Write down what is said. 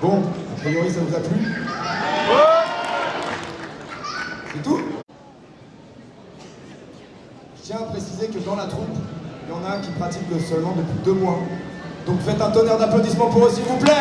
Bon, a priori ça vous a plu C'est tout Je tiens à préciser que dans la troupe, il y en a qui pratiquent le seulement depuis deux mois. Donc faites un tonnerre d'applaudissements pour eux s'il vous plaît